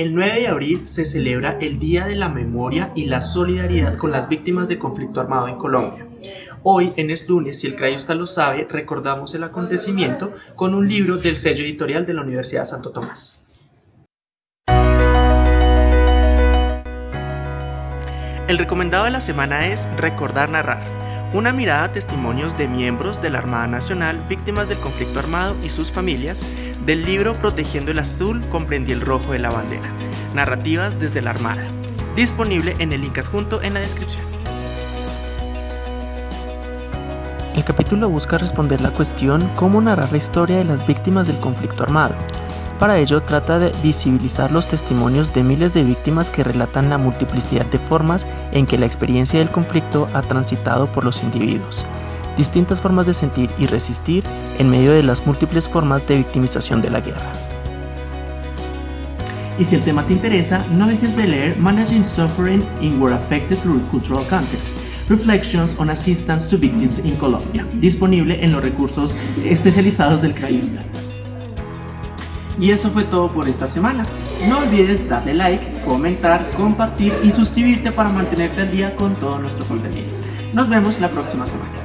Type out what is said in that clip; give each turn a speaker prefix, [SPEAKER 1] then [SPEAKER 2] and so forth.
[SPEAKER 1] El 9 de abril se celebra el Día de la Memoria y la Solidaridad con las víctimas de conflicto armado en Colombia. Hoy, en Es lunes, si el Crayusta lo sabe, recordamos el acontecimiento con un libro del sello editorial de la Universidad de Santo Tomás. El recomendado de la semana es Recordar Narrar, una mirada a testimonios de miembros de la Armada Nacional víctimas del conflicto armado y sus familias del libro Protegiendo el Azul comprendí el rojo de la bandera, narrativas desde la Armada, disponible en el link adjunto en la descripción. El capítulo busca responder la cuestión cómo narrar la historia de las víctimas del conflicto armado, para ello trata de visibilizar los testimonios de miles de víctimas que relatan la multiplicidad de formas en que la experiencia del conflicto ha transitado por los individuos, distintas formas de sentir y resistir en medio de las múltiples formas de victimización de la guerra. Y si el tema te interesa, no dejes de leer Managing Suffering in War Affected Through Cultural Context, Reflections on Assistance to Victims in Colombia, disponible en los recursos especializados del CRAISTA. Y eso fue todo por esta semana. No olvides darle like, comentar, compartir y suscribirte para mantenerte al día con todo nuestro contenido. Nos vemos la próxima semana.